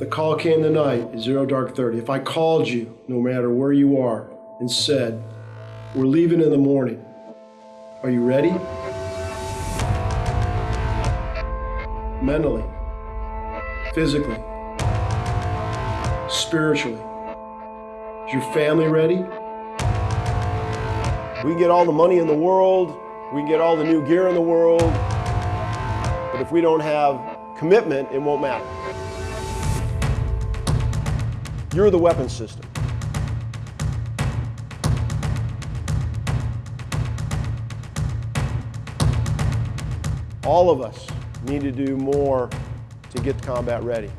The call came tonight at Zero Dark 30. If I called you, no matter where you are, and said, We're leaving in the morning, are you ready? Mentally, physically, spiritually. Is your family ready? We can get all the money in the world, we can get all the new gear in the world, but if we don't have commitment, it won't matter. You're the weapon system. All of us need to do more to get combat ready.